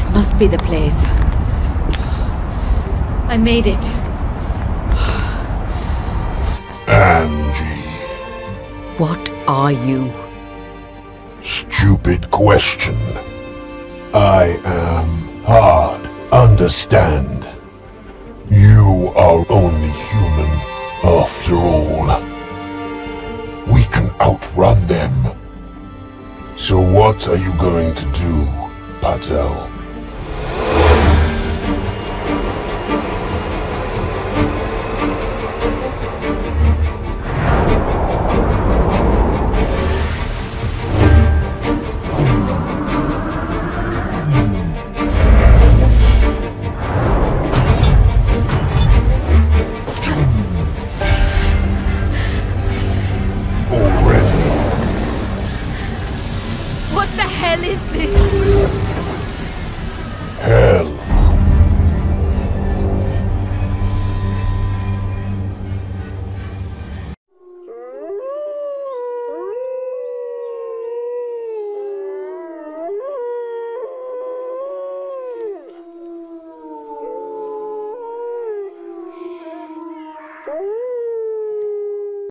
This must be the place. I made it. Angie. What are you? Stupid question. I am hard. Understand. You are only human, after all. We can outrun them. So what are you going to do, Patel? What the hell is this? Hell. Oh.